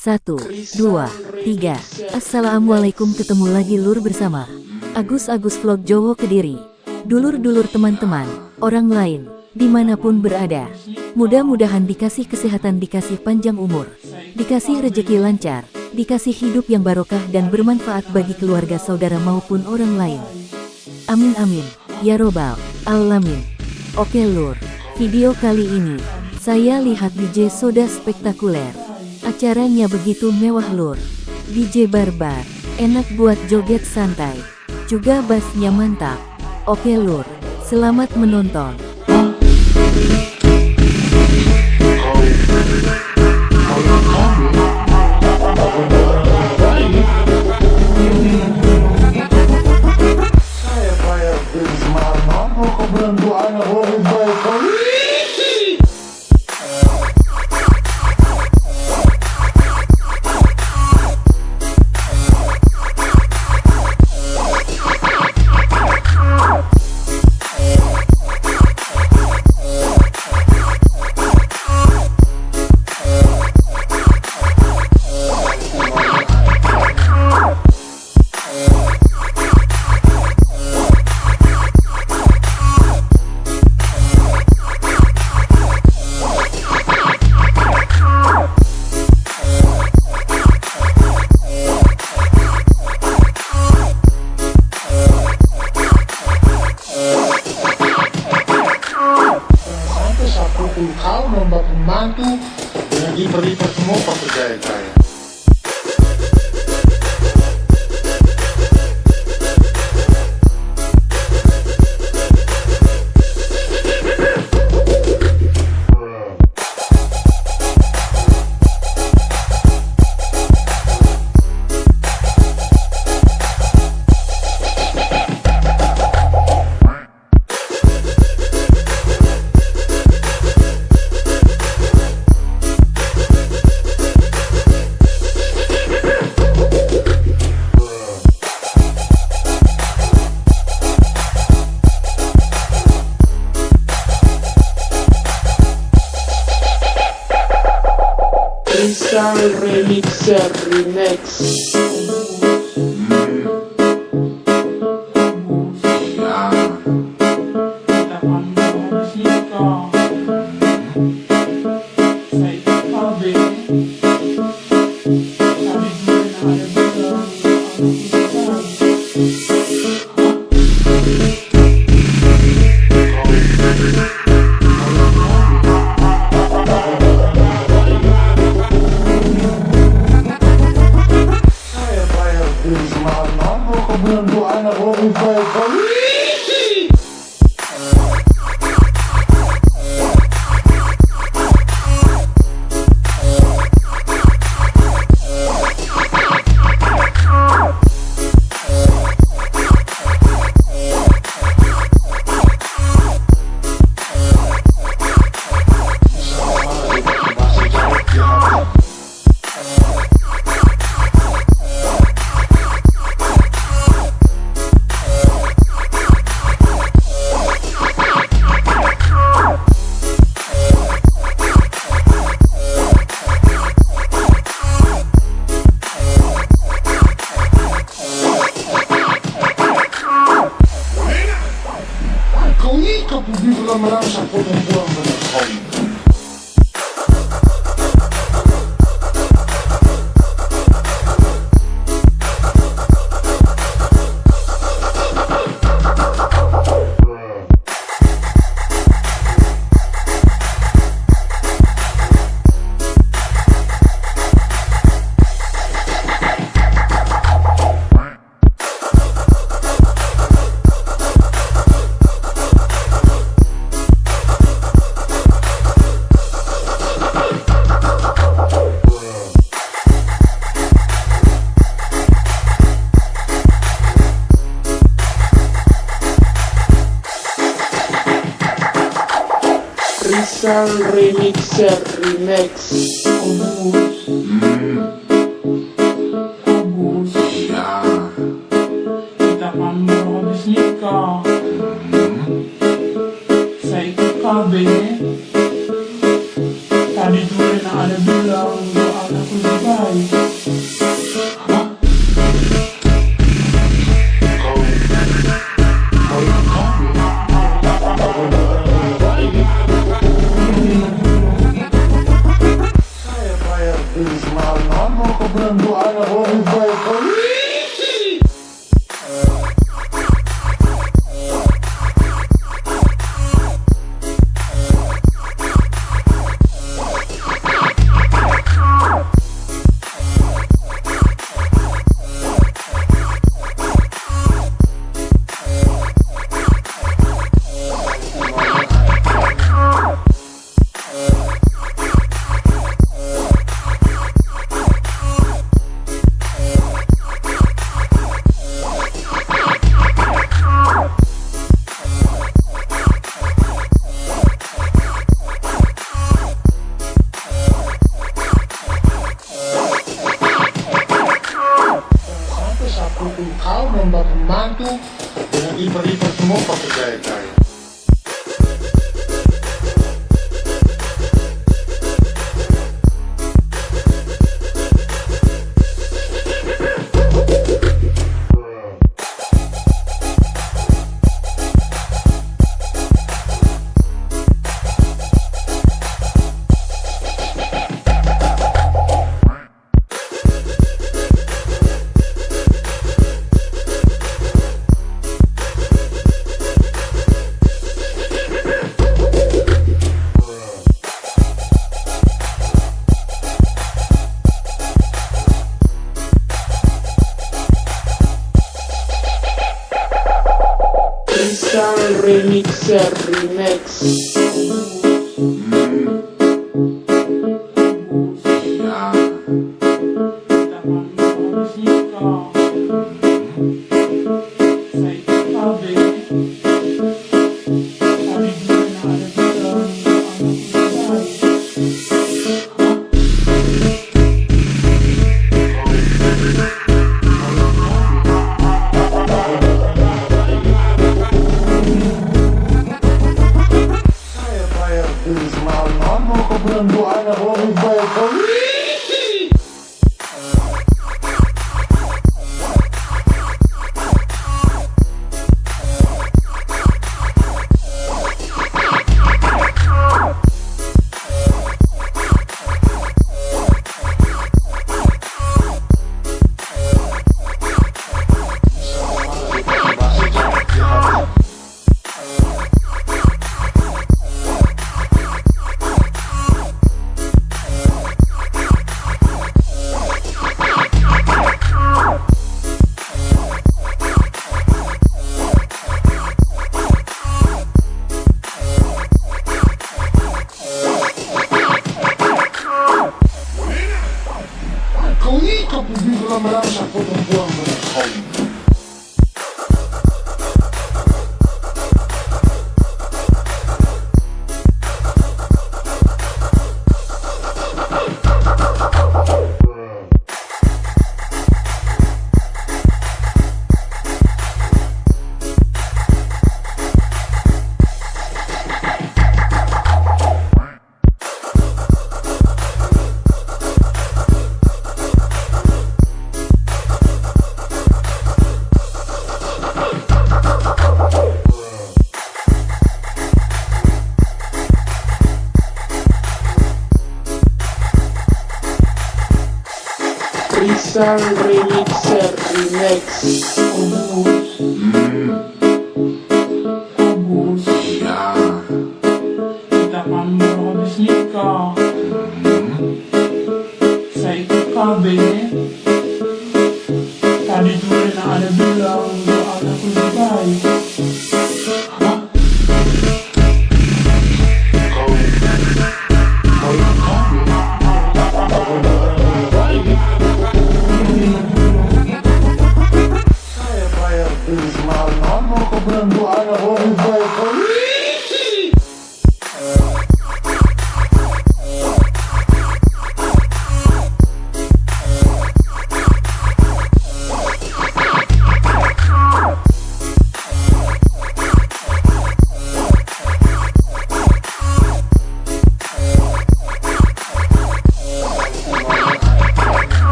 Satu, dua, tiga. Assalamualaikum ketemu lagi lur bersama Agus Agus Vlog Jowo Kediri. Dulur-dulur teman-teman, orang lain, di mana pun berada. Mudah-mudahan dikasih kesehatan, dikasih panjang umur, dikasih rejeki lancar, dikasih hidup yang barokah dan bermanfaat bagi keluarga saudara maupun orang lain. Amin amin, ya robbal alamin. Oke lur, video kali ini, saya lihat DJ Soda spektakuler. Acaranya begitu mewah lur. DJ Barbar, enak buat joget santai. Juga bassnya mantap. Oke lur, selamat menonton. Remixer Remix. Kita Cherry Mix. Crystal Remixer Remix. Mm.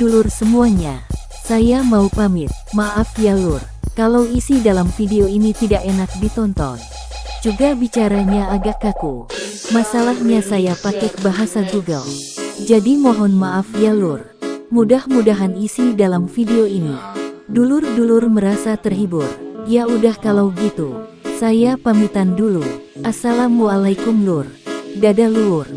Dulur-dulur semuanya, saya mau pamit. Maaf ya lur, kalau isi dalam video ini tidak enak ditonton. Juga bicaranya agak kaku. Masalahnya saya pakai bahasa Google. Jadi mohon maaf ya lur. Mudah-mudahan isi dalam video ini. Dulur-dulur merasa terhibur. Ya udah kalau gitu. Saya pamitan dulu. Assalamualaikum lur. Dadah lur.